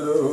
Hello.